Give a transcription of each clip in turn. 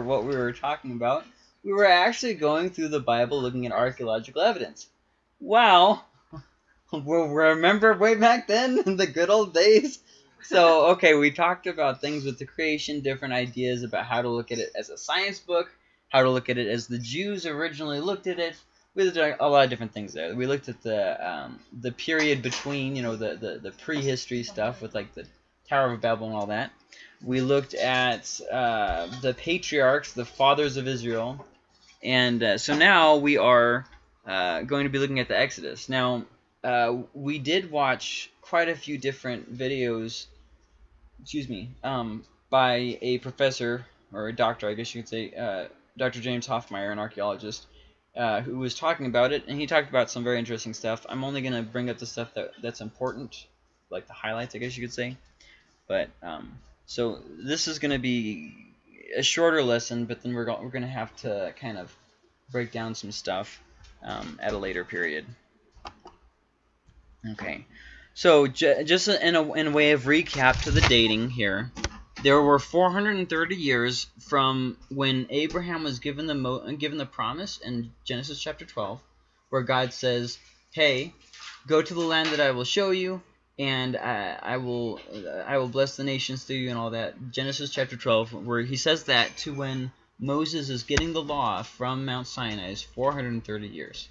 what we were talking about, we were actually going through the Bible looking at archaeological evidence. Wow. we Remember way back then in the good old days? So, okay, we talked about things with the creation, different ideas about how to look at it as a science book, how to look at it as the Jews originally looked at it. We at a lot of different things there. We looked at the um, the period between, you know, the, the, the prehistory stuff with like the Tower of Babel and all that. We looked at uh, the patriarchs, the fathers of Israel. And uh, so now we are uh, going to be looking at the Exodus. Now, uh, we did watch quite a few different videos, excuse me, um, by a professor, or a doctor, I guess you could say, uh, Dr. James Hoffmeier, an archaeologist, uh, who was talking about it, and he talked about some very interesting stuff. I'm only going to bring up the stuff that, that's important, like the highlights, I guess you could say. But um, so this is going to be a shorter lesson, but then we're we're going to have to kind of break down some stuff um, at a later period. Okay, so just in a, in a way of recap to the dating here, there were 430 years from when Abraham was given the mo given the promise in Genesis chapter 12, where God says, "Hey, go to the land that I will show you, and I, I will I will bless the nations through you and all that. Genesis chapter 12, where he says that to when Moses is getting the law from Mount Sinai is 430 years.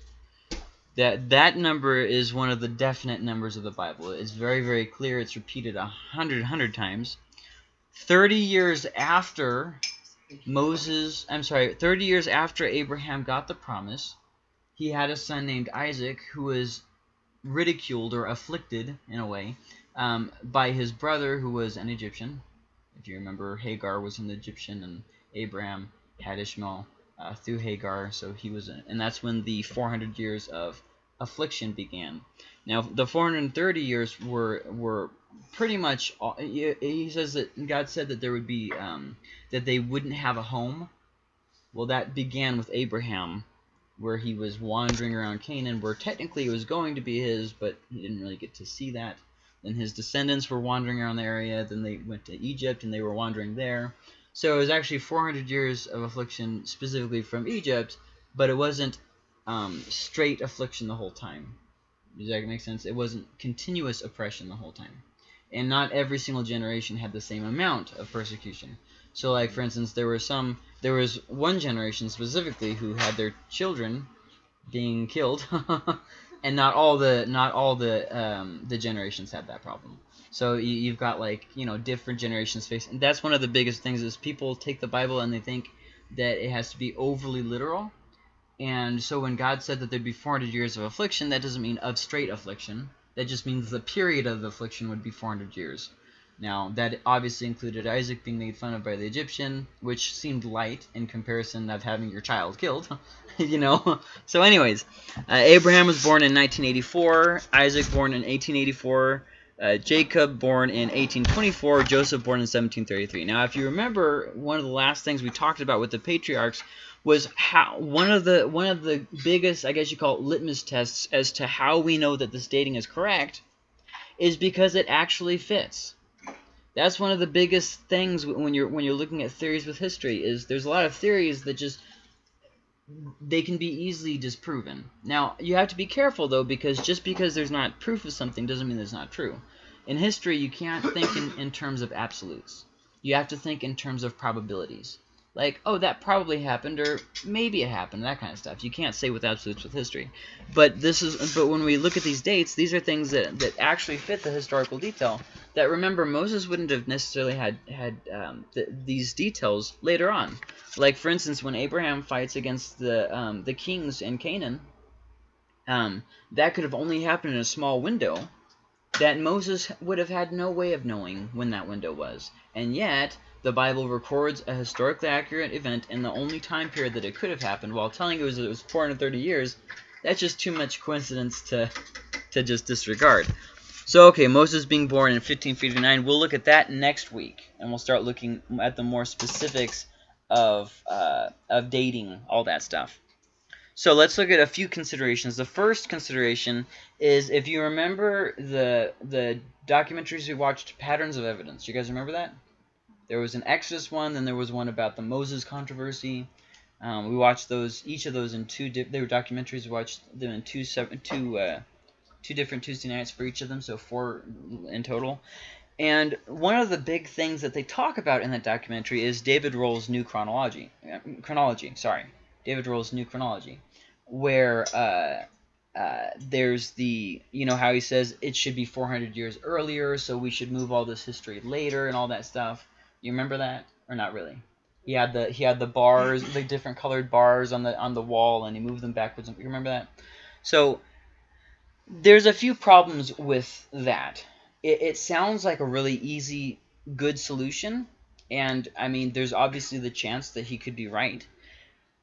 That that number is one of the definite numbers of the Bible. It's very very clear. It's repeated a hundred hundred times. 30 years after Moses, I'm sorry, 30 years after Abraham got the promise, he had a son named Isaac who was ridiculed or afflicted in a way um, by his brother who was an Egyptian. If you remember, Hagar was an Egyptian and Abraham had Ishmael uh, through Hagar, so he was, and that's when the 400 years of affliction began. Now, the 430 years were were pretty much. All, he, he says that God said that there would be um, that they wouldn't have a home. Well, that began with Abraham where he was wandering around Canaan, where technically it was going to be his, but he didn't really get to see that. Then his descendants were wandering around the area. Then they went to Egypt, and they were wandering there. So it was actually 400 years of affliction specifically from Egypt, but it wasn't um, straight affliction the whole time. Does that make sense? It wasn't continuous oppression the whole time. And not every single generation had the same amount of persecution. So like for instance, there were some there was one generation specifically who had their children being killed, and not all the not all the um, the generations had that problem. So you, have got like you know different generations facing. That's one of the biggest things is people take the Bible and they think that it has to be overly literal. And so when God said that there'd be 400 years of affliction, that doesn't mean of straight affliction. That just means the period of the affliction would be 400 years. Now, that obviously included Isaac being made fun of by the Egyptian, which seemed light in comparison of having your child killed, you know. So anyways, uh, Abraham was born in 1984, Isaac born in 1884, uh, Jacob born in 1824, Joseph born in 1733. Now, if you remember, one of the last things we talked about with the patriarchs was how one of the one of the biggest, I guess you call it litmus tests as to how we know that this dating is correct is because it actually fits. That's one of the biggest things when you're when you're looking at theories with history is there's a lot of theories that just they can be easily disproven. Now, you have to be careful though because just because there's not proof of something doesn't mean it's not true. In history, you can't think in, in terms of absolutes. You have to think in terms of probabilities like, oh, that probably happened, or maybe it happened, that kind of stuff. You can't say with absolutes with history. But this is, but when we look at these dates, these are things that, that actually fit the historical detail. That remember, Moses wouldn't have necessarily had had um, th these details later on. Like for instance, when Abraham fights against the um, the kings in Canaan, um, that could have only happened in a small window. That Moses would have had no way of knowing when that window was, and yet the Bible records a historically accurate event in the only time period that it could have happened while telling us it was 430 years, that's just too much coincidence to, to just disregard. So, okay, Moses being born in 1559, we'll look at that next week, and we'll start looking at the more specifics of, uh, of dating, all that stuff. So let's look at a few considerations. The first consideration is if you remember the the documentaries we watched, Patterns of Evidence. You guys remember that? There was an Exodus one, then there was one about the Moses controversy. Um, we watched those, each of those in two. they were documentaries. We watched them in two seven, two, uh, two different Tuesday nights for each of them, so four in total. And one of the big things that they talk about in that documentary is David Rohl's new chronology. Uh, chronology, sorry, David Rohl's new chronology, where uh, uh, there's the you know how he says it should be 400 years earlier, so we should move all this history later and all that stuff. You remember that or not really? He had the he had the bars, the different colored bars on the on the wall, and he moved them backwards. You remember that? So there's a few problems with that. It, it sounds like a really easy, good solution, and I mean, there's obviously the chance that he could be right,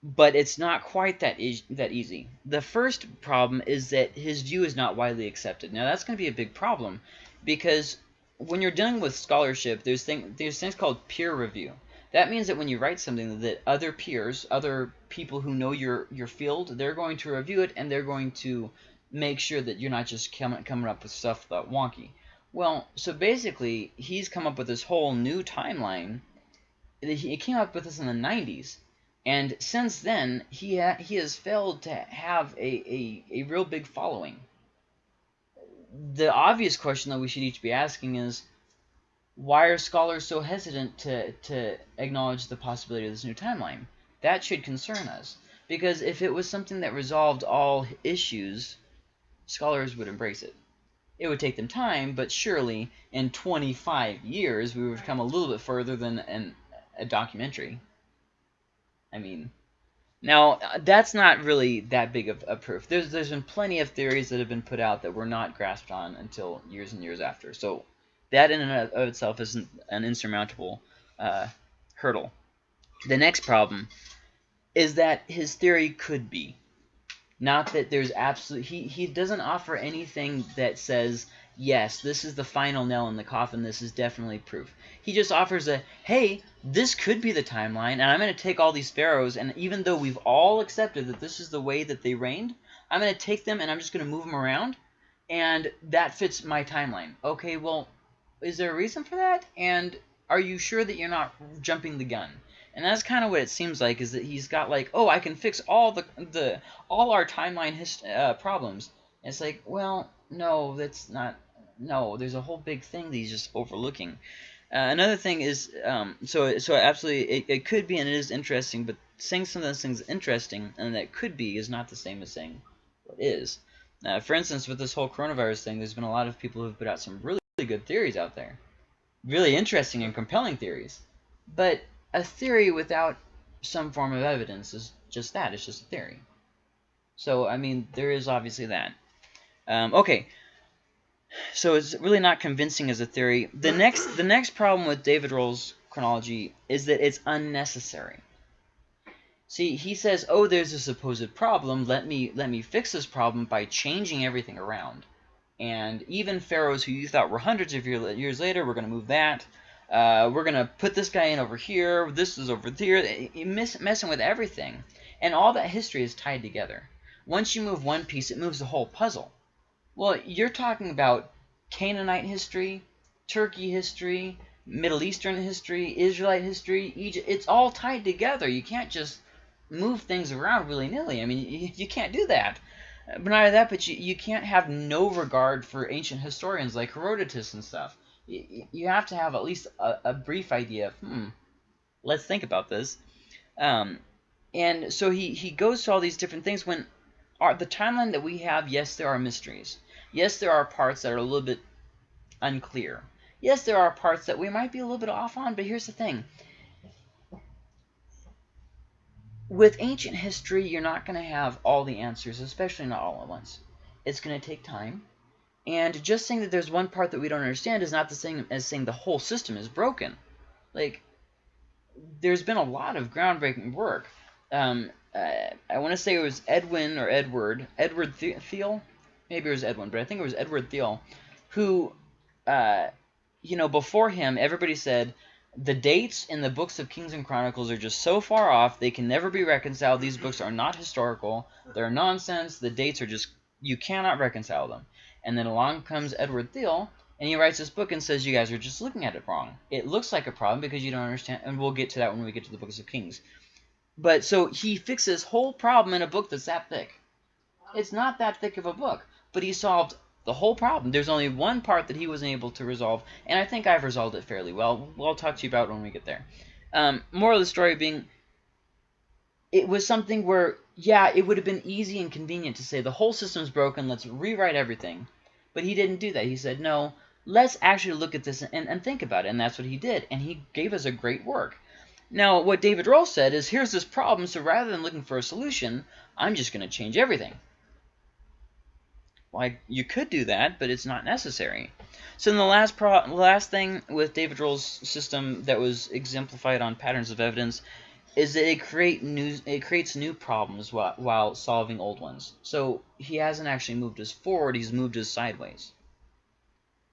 but it's not quite that e that easy. The first problem is that his view is not widely accepted. Now that's going to be a big problem because when you're dealing with scholarship, there's thing there's things called peer review. That means that when you write something that other peers, other people who know your your field, they're going to review it and they're going to make sure that you're not just coming coming up with stuff that wonky. Well, so basically, he's come up with this whole new timeline. He came up with this in the 90s, and since then, he ha he has failed to have a, a, a real big following. The obvious question that we should each be asking is, why are scholars so hesitant to, to acknowledge the possibility of this new timeline? That should concern us. Because if it was something that resolved all issues, scholars would embrace it. It would take them time, but surely in 25 years we would come a little bit further than an, a documentary. I mean, now that's not really that big of a proof. There's there's been plenty of theories that have been put out that were not grasped on until years and years after. So that in and of itself isn't an insurmountable uh, hurdle. The next problem is that his theory could be. Not that there's absolute... He, he doesn't offer anything that says, yes, this is the final nail in the coffin, this is definitely proof. He just offers a, hey, this could be the timeline, and I'm going to take all these pharaohs, and even though we've all accepted that this is the way that they reigned, I'm going to take them and I'm just going to move them around, and that fits my timeline. Okay, well, is there a reason for that? And are you sure that you're not jumping the gun? And that's kind of what it seems like, is that he's got like, oh, I can fix all the the all our timeline uh, problems. And it's like, well, no, that's not. No, there's a whole big thing that he's just overlooking. Uh, another thing is, um, so so absolutely, it, it could be and it is interesting, but saying some of those things interesting and that could be is not the same as saying what is. Uh, for instance, with this whole coronavirus thing, there's been a lot of people who've put out some really really good theories out there. Really interesting and compelling theories. But a theory without some form of evidence is just that. It's just a theory. So, I mean, there is obviously that. Um, okay. So it's really not convincing as a theory. The next, the next problem with David Rohl's chronology is that it's unnecessary. See, he says, "Oh, there's a supposed problem. Let me let me fix this problem by changing everything around." And even pharaohs who you thought were hundreds of years later, we're going to move that. Uh, we're going to put this guy in over here. This is over here. Miss, messing with everything. And all that history is tied together. Once you move one piece, it moves the whole puzzle. Well, you're talking about Canaanite history, Turkey history, Middle Eastern history, Israelite history, Egypt. It's all tied together. You can't just move things around willy-nilly. I mean, you, can't do that. But not only that, but you, you can't have no regard for ancient historians like Herodotus and stuff. You, you have to have at least a, a brief idea of, hmm, let's think about this. Um, and so he, he goes to all these different things when our, the timeline that we have, yes, there are mysteries. Yes, there are parts that are a little bit unclear. Yes, there are parts that we might be a little bit off on, but here's the thing. with ancient history, you're not going to have all the answers, especially not all at once. It's going to take time. And just saying that there's one part that we don't understand is not the same as saying the whole system is broken. Like, there's been a lot of groundbreaking work. Um, uh, I want to say it was Edwin or Edward, Edward Thiele, maybe it was Edwin, but I think it was Edward Thiele, who, uh, you know, before him, everybody said, the dates in the books of Kings and Chronicles are just so far off, they can never be reconciled. These books are not historical. They're nonsense. The dates are just, you cannot reconcile them. And then along comes Edward Thiele, And he writes this book and says, you guys are just looking at it wrong. It looks like a problem because you don't understand, and we'll get to that when we get to the books of Kings. But so he fixes whole problem in a book that's that thick. It's not that thick of a book, but he solved the whole problem. There's only one part that he wasn't able to resolve, and I think I've resolved it fairly well. I'll talk to you about when we get there. Um, moral of the story being, it was something where, yeah, it would have been easy and convenient to say the whole system's broken, let's rewrite everything. But he didn't do that. He said, no, let's actually look at this and, and think about it. And that's what he did. And he gave us a great work. Now, what David Rohl said is, here's this problem, so rather than looking for a solution, I'm just going to change everything. Like, you could do that, but it's not necessary. So then the last pro last thing with David Rohl's system that was exemplified on patterns of evidence is that it create new it creates new problems while, while solving old ones. So he hasn't actually moved us forward, he's moved us sideways.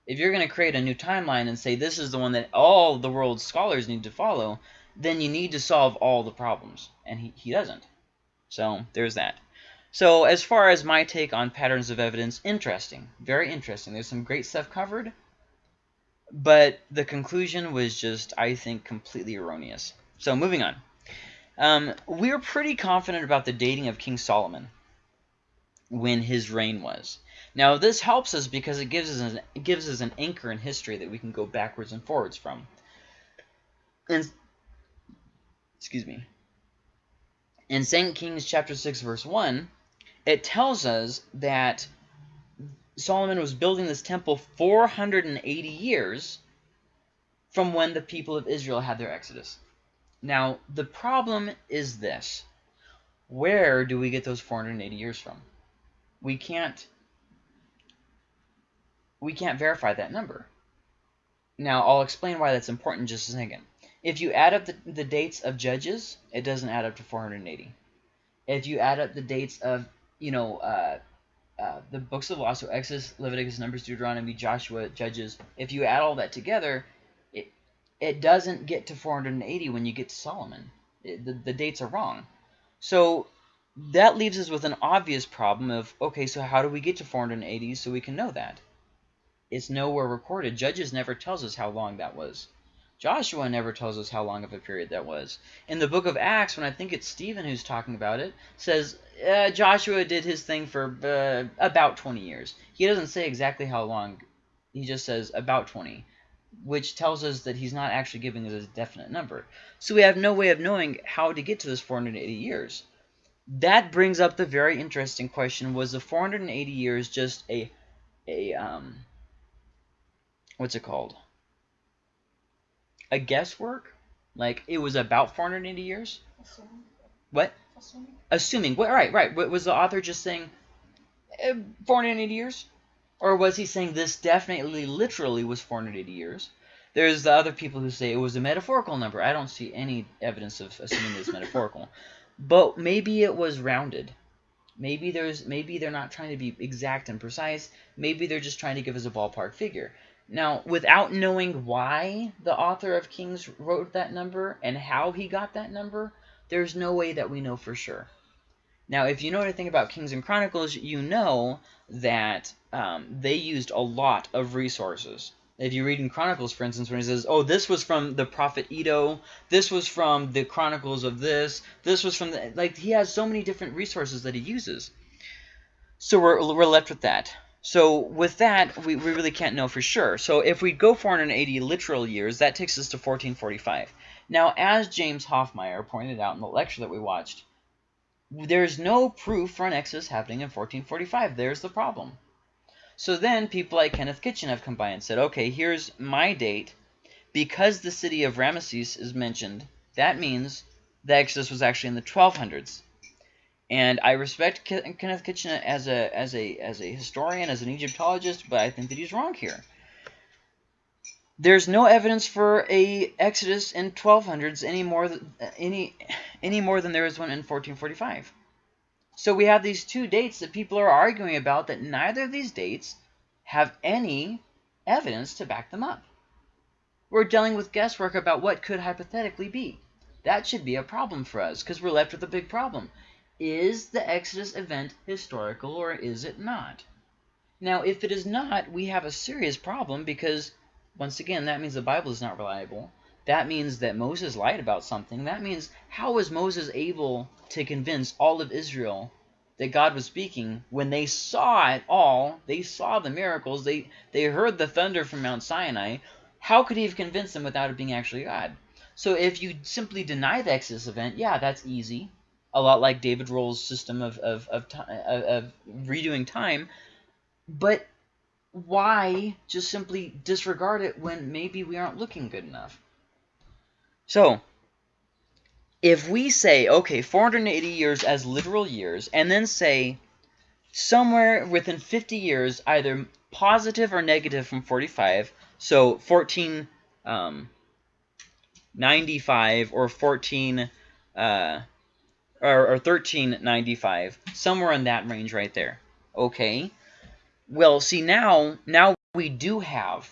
If you're going to create a new timeline and say this is the one that all the world's scholars need to follow, then you need to solve all the problems. And he, he doesn't. So there's that. So as far as my take on patterns of evidence, interesting. Very interesting. There's some great stuff covered. But the conclusion was just, I think, completely erroneous. So moving on. Um, we're pretty confident about the dating of King Solomon when his reign was. Now, this helps us because it gives us an, it gives us an anchor in history that we can go backwards and forwards from. And excuse me. In 2 Kings chapter 6 verse 1, it tells us that Solomon was building this temple 480 years from when the people of Israel had their exodus. Now, the problem is this. Where do we get those 480 years from? We can't we can't verify that number. Now, I'll explain why that's important just a second. If you add up the, the dates of Judges, it doesn't add up to 480. If you add up the dates of, you know, uh, uh, the books of law, so Exodus, Leviticus, Numbers, Deuteronomy, Joshua, Judges, if you add all that together, it it doesn't get to 480 when you get to Solomon. It, the, the dates are wrong. So that leaves us with an obvious problem of, okay, so how do we get to 480 so we can know that? It's nowhere recorded. Judges never tells us how long that was. Joshua never tells us how long of a period that was. In the book of Acts, when I think it's Stephen who's talking about it, says uh, Joshua did his thing for uh, about 20 years. He doesn't say exactly how long. He just says about 20, which tells us that he's not actually giving us a definite number. So we have no way of knowing how to get to this 480 years. That brings up the very interesting question, was the 480 years just a, a um, what's it called? A guesswork? Like, it was about 480 years? Assuming. What? Assuming. Assuming. What, right, right. What was the author just saying eh, 480 years? Or was he saying this definitely, literally was 480 years? There's the other people who say it was a metaphorical number. I don't see any evidence of assuming it's metaphorical. But maybe it was rounded. Maybe there's maybe they're not trying to be exact and precise. Maybe they're just trying to give us a ballpark figure. Now, without knowing why the author of Kings wrote that number and how he got that number, there's no way that we know for sure. Now, if you know anything about Kings and Chronicles, you know that um, they used a lot of resources. If you read in Chronicles, for instance, when he says, oh, this was from the prophet Iddo, this was from the Chronicles of this, this was from the... Like, he has so many different resources that he uses. So we're, we're left with that. So with that, we, we really can't know for sure. So if we go 480 literal years, that takes us to 1445. Now, as James Hoffmeier pointed out in the lecture that we watched, there's no proof for an Exodus happening in 1445. There's the problem. So then people like Kenneth Kitchen have come by and said, okay, here's my date. Because the city of Ramesses is mentioned, that means the Exodus was actually in the 1200s. And I respect Kenneth Kitchen as a as a as a historian, as an Egyptologist, but I think that he's wrong here. There's no evidence for a Exodus in 1200s any more any any more than there is one in 1445. So we have these two dates that people are arguing about that neither of these dates have any evidence to back them up. We're dealing with guesswork about what could hypothetically be. That should be a problem for us because we're left with a big problem is the Exodus event historical or is it not? Now, if it is not, we have a serious problem because, once again, that means the Bible is not reliable. That means that Moses lied about something. That means how was Moses able to convince all of Israel that God was speaking when they saw it all? They saw the miracles. They, they heard the thunder from Mount Sinai. How could he have convinced them without it being actually God? So if you simply deny the Exodus event, yeah, that's easy. A lot like David Rohl's system of, of, of, of, of redoing time. But why just simply disregard it when maybe we aren't looking good enough? So, if we say, okay, 480 years as literal years, and then say somewhere within 50 years, either positive or negative from 45, so 1495 um, or 14 uh, or, or 1395, somewhere in that range right there. Okay. Well, see now, now we do have,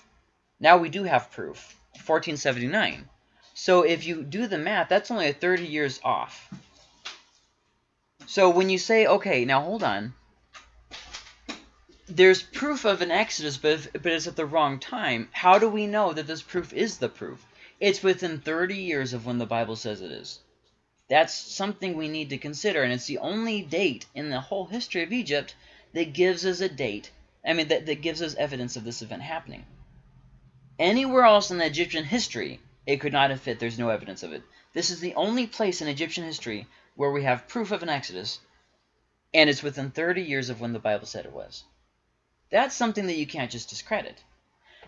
now we do have proof. 1479. So if you do the math, that's only a 30 years off. So when you say, okay, now hold on. There's proof of an exodus, but, if, but it's at the wrong time. How do we know that this proof is the proof? It's within 30 years of when the Bible says it is. That's something we need to consider, and it's the only date in the whole history of Egypt that gives us a date, I mean, that, that gives us evidence of this event happening. Anywhere else in the Egyptian history, it could not have fit. There's no evidence of it. This is the only place in Egyptian history where we have proof of an Exodus, and it's within 30 years of when the Bible said it was. That's something that you can't just discredit.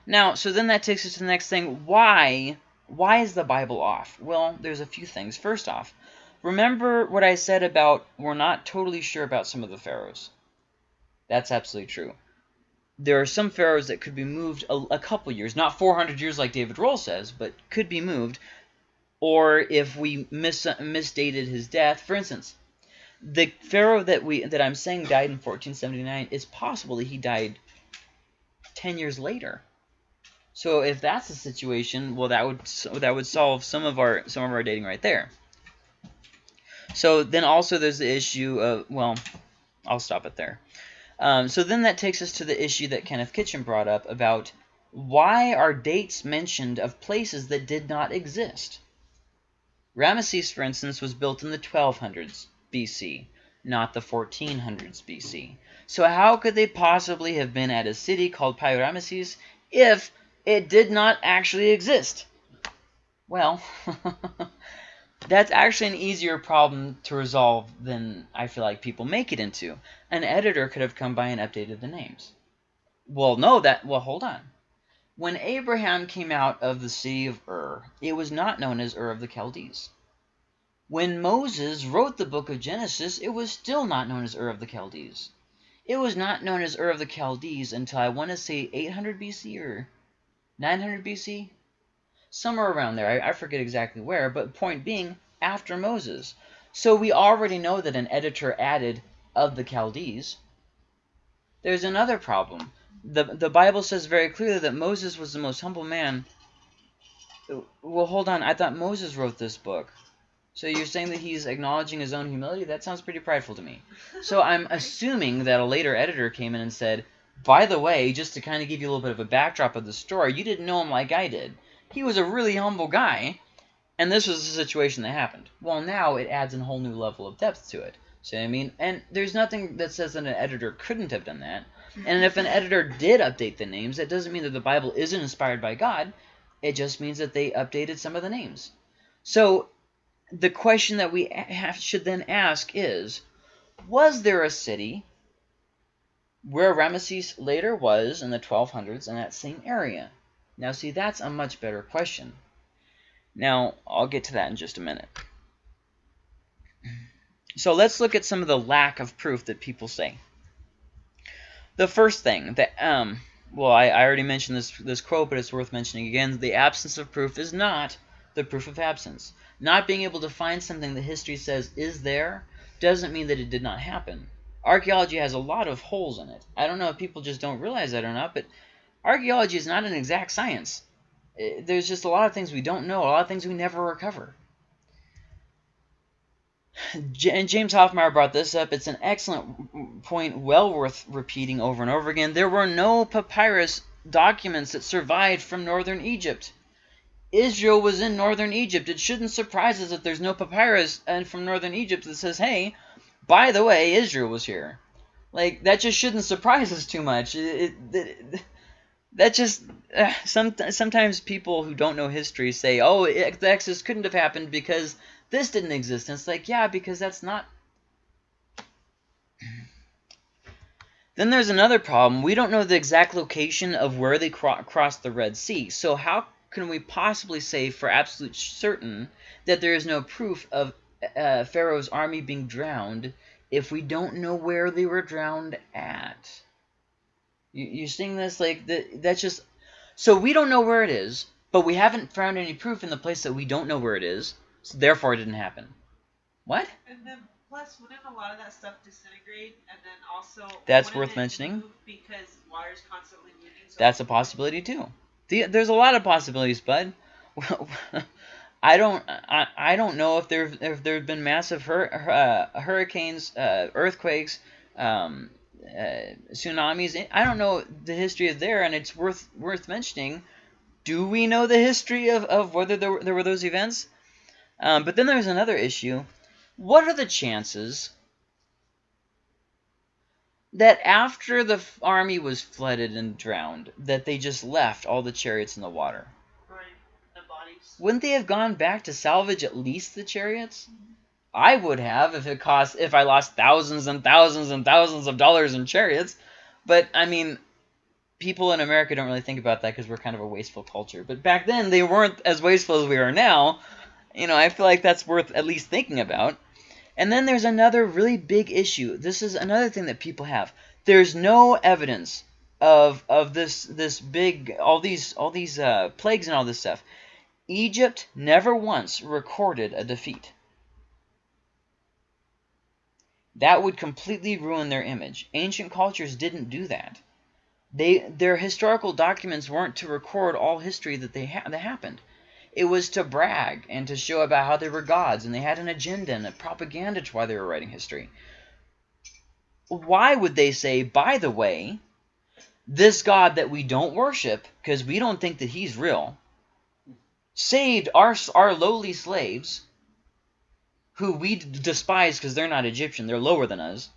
Now, so then that takes us to the next thing. Why? Why is the Bible off? Well, there's a few things. First off, remember what I said about we're not totally sure about some of the pharaohs. That's absolutely true there are some pharaohs that could be moved a, a couple years, not 400 years like David Rohl says, but could be moved. Or if we mis misdated his death, for instance, the pharaoh that we that I'm saying died in 1479, it's possible that he died 10 years later. So if that's the situation, well, that would that would solve some of our some of our dating right there. So then also there's the issue of well, I'll stop it there. Um, so then that takes us to the issue that Kenneth Kitchen brought up about why are dates mentioned of places that did not exist? Ramesses, for instance, was built in the 1200s BC, not the 1400s BC. So how could they possibly have been at a city called Pi-Ramesses if it did not actually exist? Well, that's actually an easier problem to resolve than I feel like people make it into. An editor could have come by and updated the names. Well, no, that, well, hold on. When Abraham came out of the city of Ur, it was not known as Ur of the Chaldees. When Moses wrote the book of Genesis, it was still not known as Ur of the Chaldees. It was not known as Ur of the Chaldees until I want to say 800 BC or 900 BC somewhere around there. I, I forget exactly where, but point being, after Moses. So we already know that an editor added of the Chaldees. There's another problem. The, the Bible says very clearly that Moses was the most humble man. Well, hold on. I thought Moses wrote this book. So you're saying that he's acknowledging his own humility? That sounds pretty prideful to me. So I'm assuming that a later editor came in and said, by the way, just to kind of give you a little bit of a backdrop of the story, you didn't know him like I did. He was a really humble guy, and this was the situation that happened. Well, now it adds a whole new level of depth to it. See what I mean? And there's nothing that says that an editor couldn't have done that. And if an editor did update the names, that doesn't mean that the Bible isn't inspired by God. It just means that they updated some of the names. So the question that we have, should then ask is, was there a city where Ramesses later was in the 1200s in that same area? Now, see, that's a much better question. Now, I'll get to that in just a minute. So let's look at some of the lack of proof that people say. The first thing, that um, well, I, I already mentioned this, this quote, but it's worth mentioning again. The absence of proof is not the proof of absence. Not being able to find something that history says is there doesn't mean that it did not happen. Archaeology has a lot of holes in it. I don't know if people just don't realize that or not, but archaeology is not an exact science. Eh, there's just a lot of things we don't know, a lot of things we never recover. and James Hoffmeier brought this up. It's an excellent point, well worth repeating over and over again. There were no papyrus documents that survived from northern Egypt. Israel was in northern Egypt. It shouldn't surprise us that there's no papyrus and from northern Egypt that says, hey, by the way, Israel was here. Like, that just shouldn't surprise us too much. It, it, it, that just, uh, some, sometimes people who don't know history say, oh, the Exodus couldn't have happened because this didn't exist. And it's like, yeah, because that's not Then there's another problem. We don't know the exact location of where they cro crossed the Red Sea. So how can we possibly say for absolute certain that there is no proof of uh, Pharaoh's army being drowned if we don't know where they were drowned at? You, you seeing this? Like, the, that's just... So we don't know where it is, but we haven't found any proof in the place that we don't know where it is, so therefore it didn't happen. What? And then plus, wouldn't a lot of that stuff disintegrate, and then also that's worth mentioning because water's constantly moving. So that's a possibility too. The, there's a lot of possibilities, bud. I don't I, I don't know if there if there've been massive hur, uh, hurricanes, uh, earthquakes, um, uh, tsunamis. I don't know the history of there, and it's worth worth mentioning. Do we know the history of, of whether there, there were those events? Um, but then there's another issue. What are the chances that after the army was flooded and drowned, that they just left all the chariots in the water? Right, the bodies. Wouldn't they have gone back to salvage at least the chariots? I would have if it cost if I lost thousands and thousands and thousands of dollars in chariots. But I mean, people in America don't really think about that because we're kind of a wasteful culture. But back then, they weren't as wasteful as we are now. You know, I feel like that's worth at least thinking about. And then there's another really big issue. This is another thing that people have. There's no evidence of of this this big all these all these uh, plagues and all this stuff. Egypt never once recorded a defeat. That would completely ruin their image. Ancient cultures didn't do that. They their historical documents weren't to record all history that they ha that happened. It was to brag and to show about how they were gods and they had an agenda and a propaganda to why they were writing history. Why would they say, by the way, this God that we don't worship because we don't think that he's real saved our, our lowly slaves who we despise because they're not Egyptian, they're lower than us,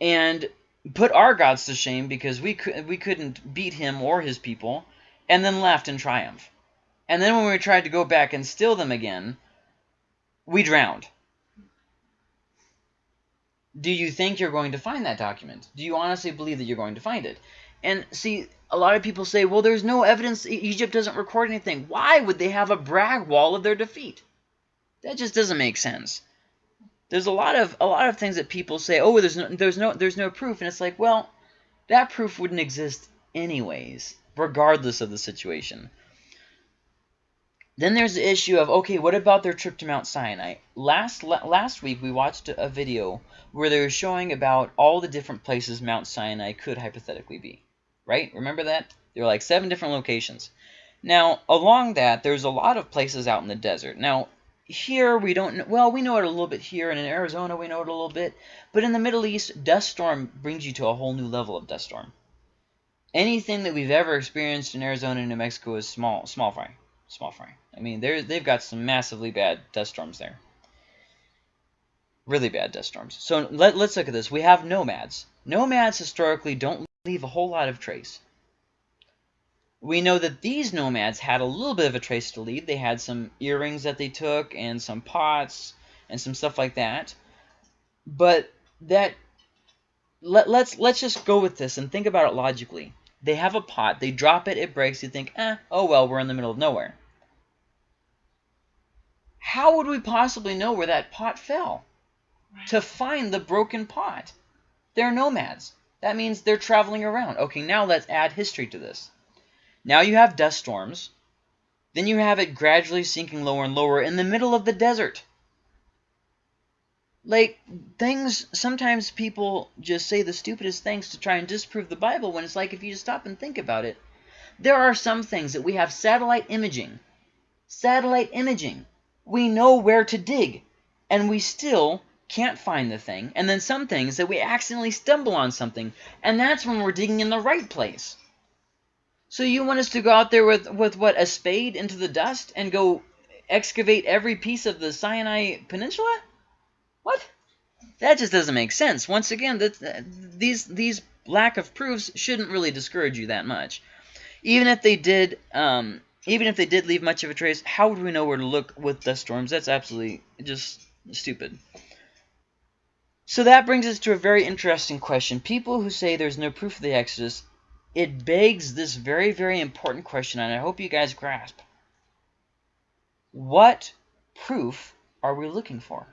and put our gods to shame because we, could, we couldn't beat him or his people, and then left in triumph. And then when we tried to go back and steal them again, we drowned. Do you think you're going to find that document? Do you honestly believe that you're going to find it? And see, a lot of people say, well, there's no evidence. Egypt doesn't record anything. Why would they have a brag wall of their defeat? That just doesn't make sense. There's a lot of a lot of things that people say, oh, there's no there's no there's no proof, and it's like, well, that proof wouldn't exist anyways, regardless of the situation. Then there's the issue of, okay, what about their trip to Mount Sinai? Last last week, we watched a video where they were showing about all the different places Mount Sinai could hypothetically be. Right? Remember that? There were like seven different locations. Now, along that, there's a lot of places out in the desert. Now, here we don't know, well, we know it a little bit here, and in Arizona we know it a little bit, but in the Middle East, dust storm brings you to a whole new level of dust storm. Anything that we've ever experienced in Arizona and New Mexico is small, small fry small fry. I mean, they they've got some massively bad dust storms there. Really bad dust storms. So let, let's look at this. We have nomads. Nomads historically don't leave a whole lot of trace. We know that these nomads had a little bit of a trace to leave. They had some earrings that they took and some pots and some stuff like that. But that let, let's let's just go with this and think about it logically. They have a pot. They drop it. It breaks. You think, eh, oh well, we're in the middle of nowhere. How would we possibly know where that pot fell? Right. To find the broken pot. They're nomads. That means they're traveling around. Okay, now let's add history to this. Now you have dust storms. Then you have it gradually sinking lower and lower in the middle of the desert. Like, things, sometimes people just say the stupidest things to try and disprove the Bible when it's like, if you just stop and think about it, there are some things that we have satellite imaging. Satellite imaging. We know where to dig, and we still can't find the thing, and then some things that we accidentally stumble on something, and that's when we're digging in the right place. So you want us to go out there with, with what, a spade into the dust and go excavate every piece of the Sinai Peninsula? What? That just doesn't make sense. Once again, that these these lack of proofs shouldn't really discourage you that much. Even if they did, um, even if they did leave much of a trace, how would we know where to look with dust storms? That's absolutely just stupid. So that brings us to a very interesting question. People who say there's no proof of the Exodus, it begs this very, very important question, and I hope you guys grasp. What proof are we looking for?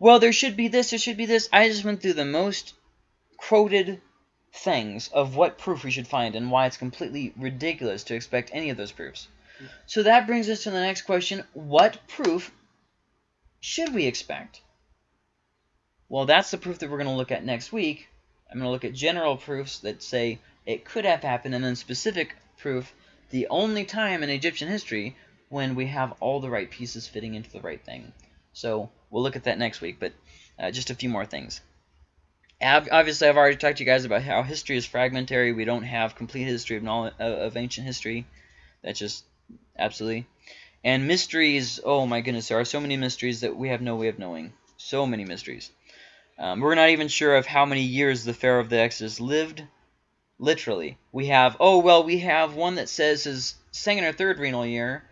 Well, there should be this, there should be this. I just went through the most quoted things of what proof we should find and why it's completely ridiculous to expect any of those proofs. So that brings us to the next question. What proof should we expect? Well, that's the proof that we're going to look at next week. I'm going to look at general proofs that say it could have happened, and then specific proof, the only time in Egyptian history when we have all the right pieces fitting into the right thing. So we'll look at that next week, but uh, just a few more things. Obviously, I've already talked to you guys about how history is fragmentary. We don't have complete history of, knowledge, of ancient history. That's just absolutely. And mysteries, oh my goodness, there are so many mysteries that we have no way of knowing. So many mysteries. Um, we're not even sure of how many years the Pharaoh of the Exodus lived. Literally. We have, oh, well, we have one that says his second or third regnal year,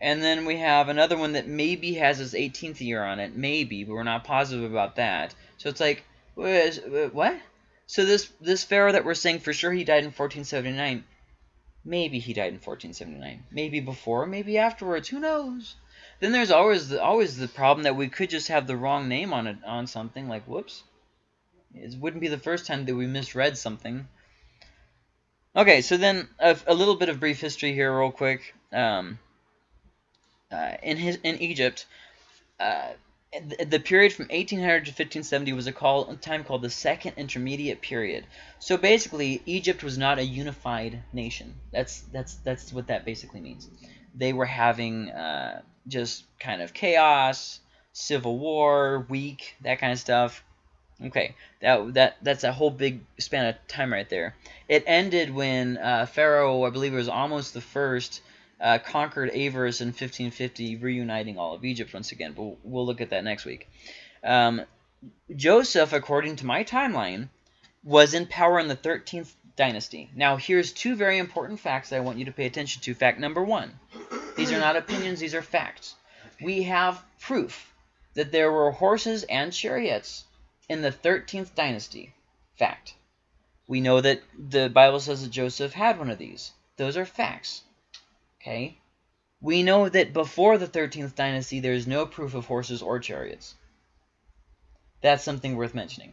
and then we have another one that maybe has his 18th year on it. Maybe, but we're not positive about that. So it's like, what? So this, this Pharaoh that we're saying for sure he died in 1479, maybe he died in 1479. Maybe before, maybe afterwards. Who knows? Then there's always the, always the problem that we could just have the wrong name on it on something. Like, whoops. It wouldn't be the first time that we misread something. Okay, so then a, a little bit of brief history here real quick. Um, uh, in, his, in Egypt, uh, the period from 1800 to 1570 was a call, a time called the Second Intermediate Period. So basically, Egypt was not a unified nation. That's that's that's what that basically means. They were having uh, just kind of chaos, civil war, weak, that kind of stuff. Okay, that that that's a whole big span of time right there. It ended when uh, Pharaoh, I believe it was Ahmose the first, uh, conquered Avaris in 1550, reuniting all of Egypt once again. But we'll look at that next week. Um, Joseph, according to my timeline, was in power in the 13th dynasty. Now, here's two very important facts that I want you to pay attention to. Fact number one. These are not opinions, these are facts. We have proof that there were horses and chariots in the 13th dynasty. Fact. We know that the Bible says that Joseph had one of these. Those are facts. Okay? We know that before the 13th dynasty, there is no proof of horses or chariots. That's something worth mentioning.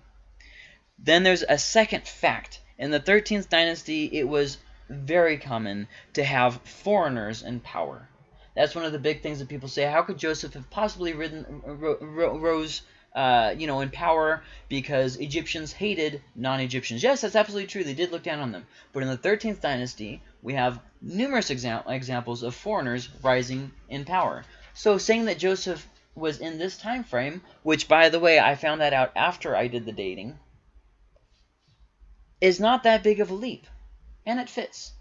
Then there's a second fact. In the 13th dynasty, it was very common to have foreigners in power. That's one of the big things that people say. How could Joseph have possibly ridden, rose uh, you know, in power because Egyptians hated non-Egyptians. Yes, that's absolutely true. They did look down on them. But in the 13th dynasty, we have numerous exa examples of foreigners rising in power. So saying that Joseph was in this time frame, which, by the way, I found that out after I did the dating, is not that big of a leap. And it fits.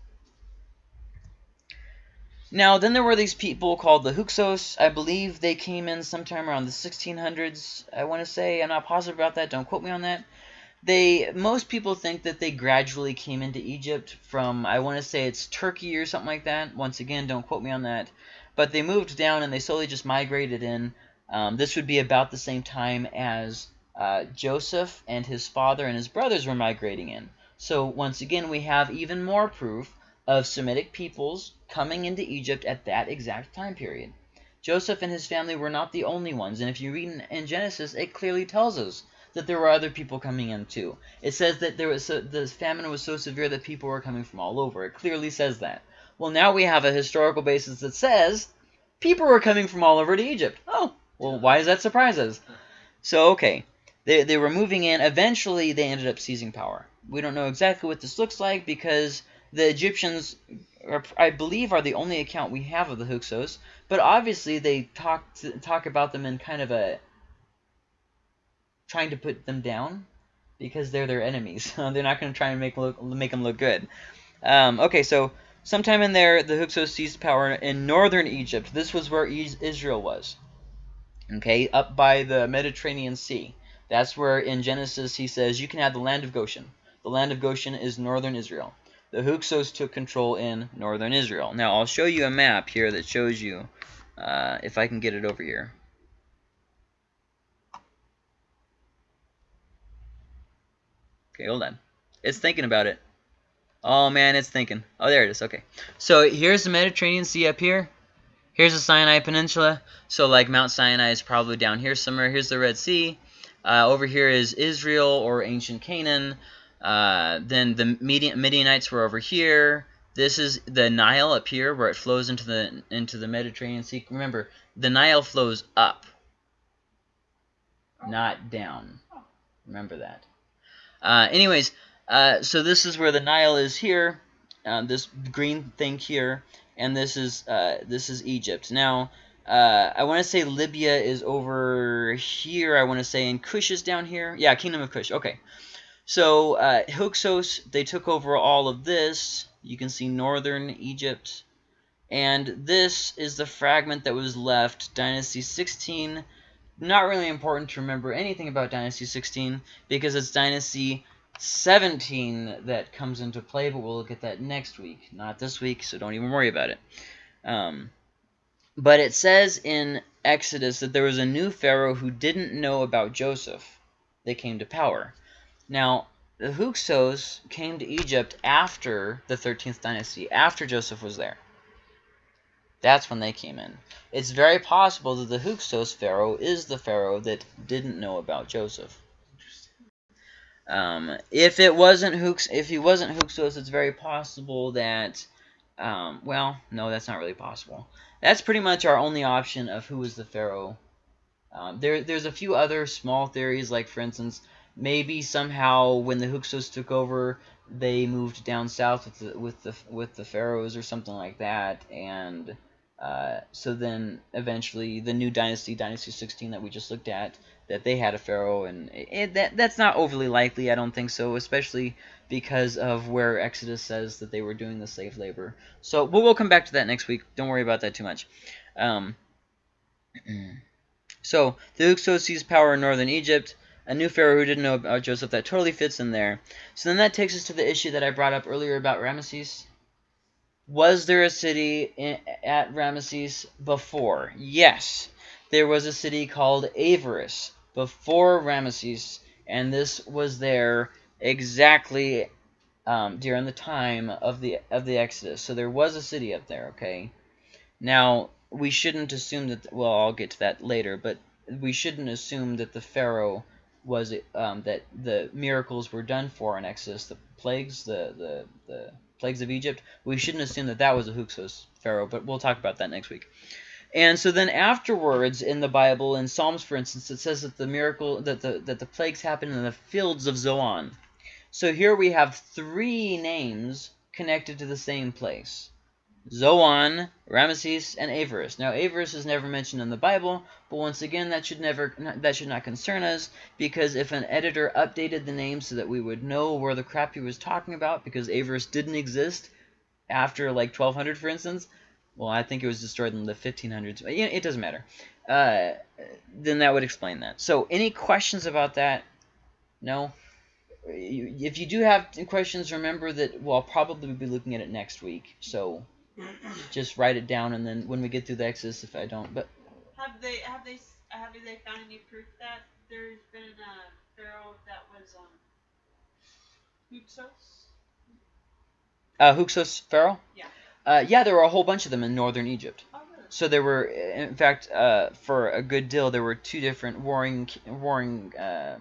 Now, then there were these people called the Hyksos. I believe they came in sometime around the 1600s, I want to say. I'm not positive about that. Don't quote me on that. They Most people think that they gradually came into Egypt from, I want to say it's Turkey or something like that. Once again, don't quote me on that. But they moved down and they slowly just migrated in. Um, this would be about the same time as uh, Joseph and his father and his brothers were migrating in. So once again, we have even more proof of Semitic peoples coming into Egypt at that exact time period. Joseph and his family were not the only ones, and if you read in, in Genesis, it clearly tells us that there were other people coming in too. It says that there was so, the famine was so severe that people were coming from all over. It clearly says that. Well, now we have a historical basis that says people were coming from all over to Egypt. Oh, well, why does that surprise us? So, okay, they, they were moving in. Eventually, they ended up seizing power. We don't know exactly what this looks like because the Egyptians or I believe are the only account we have of the Hyksos, but obviously they talk talk about them in kind of a trying to put them down because they're their enemies. they're not going to try and make look make them look good. Um, okay, so sometime in there, the Hyksos seized power in northern Egypt. This was where Israel was. Okay, up by the Mediterranean Sea. That's where in Genesis he says you can have the land of Goshen. The land of Goshen is northern Israel. The Hyksos took control in northern Israel. Now I'll show you a map here that shows you, uh, if I can get it over here. Okay, hold on. It's thinking about it. Oh man, it's thinking. Oh, there it is. Okay. So here's the Mediterranean Sea up here. Here's the Sinai Peninsula. So like Mount Sinai is probably down here somewhere. Here's the Red Sea. Uh, over here is Israel or ancient Canaan. Uh, then the Midianites were over here. This is the Nile up here where it flows into the into the Mediterranean Sea. Remember, the Nile flows up, not down. Remember that. Uh, anyways, uh, so this is where the Nile is here, uh, this green thing here, and this is uh, this is Egypt. Now, uh, I want to say Libya is over here. I want to say, and Cush is down here. Yeah, Kingdom of Cush. Okay. So uh, Hyksos, they took over all of this. You can see northern Egypt. And this is the fragment that was left, Dynasty 16. Not really important to remember anything about Dynasty 16 because it's Dynasty 17 that comes into play, but we'll look at that next week. Not this week, so don't even worry about it. Um, but it says in Exodus that there was a new Pharaoh who didn't know about Joseph that came to power. Now, the Hyksos came to Egypt after the 13th dynasty, after Joseph was there. That's when they came in. It's very possible that the Hyksos Pharaoh is the Pharaoh that didn't know about Joseph. Um, if it wasn't Hooks, if he wasn't Hyksos, it's very possible that, um, well, no, that's not really possible. That's pretty much our only option of who is the pharaoh. Um, there, there's a few other small theories, like for instance, maybe somehow when the Hyksos took over, they moved down south with the with the with the pharaohs or something like that, and uh, so then eventually the new dynasty, Dynasty 16 that we just looked at, that they had a pharaoh, and it, that that's not overly likely. I don't think so, especially because of where Exodus says that they were doing the slave labor. So, but we'll come back to that next week. Don't worry about that too much. Um, so the Hyksos seized power in northern Egypt. A new pharaoh who didn't know about Joseph. That totally fits in there. So then that takes us to the issue that I brought up earlier about Ramesses. Was there a city in, at Ramesses before? Yes. There was a city called Avaris before Ramesses, and this was there exactly um, during the time of the of the Exodus. So there was a city up there. Okay. Now we shouldn't assume that. Well, I'll get to that later, but we shouldn't assume that the Pharaoh was um, that the miracles were done for in Exodus, the plagues, the the the plagues of Egypt. We shouldn't assume that that was a Hyksos Pharaoh, but we'll talk about that next week. And so then afterwards in the Bible, in Psalms for instance, it says that the miracle that the that the plagues happened in the fields of Zoan. So here we have three names connected to the same place. Zoan, Ramesses, and Avaris. Now, Avaris is never mentioned in the Bible, but once again, that should never that should not concern us, because if an editor updated the name so that we would know where the crap he was talking about, because Avaris didn't exist after like 1200, for instance, well, I think it was destroyed in the 1500s. But, it doesn't matter. Uh, then that would explain that. So, any questions about that? No? If you do have questions, remember that well, I'll probably be looking at it next week. So, just write it down, and then when we get through the Exodus, if I don't. But have they have they have they found any proof that there's been a pharaoh that was um Hyksos? Uh, Hyksos pharaoh? Yeah. Uh, yeah, there were a whole bunch of them in northern Egypt. Oh, so there were, in fact, uh, for a good deal, there were two different warring warring uh,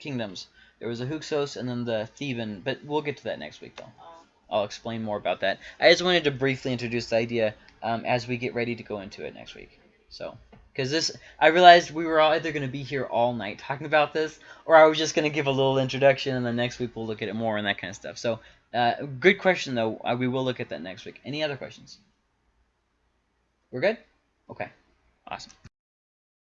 kingdoms. There was the Hyksos and then the Theban, but we'll get to that next week, though. Oh. I'll explain more about that. I just wanted to briefly introduce the idea um, as we get ready to go into it next week. So, because this, I realized we were either going to be here all night talking about this, or I was just going to give a little introduction, and then next week we'll look at it more and that kind of stuff. So uh, good question, though. Uh, we will look at that next week. Any other questions? We're good? Okay. Awesome.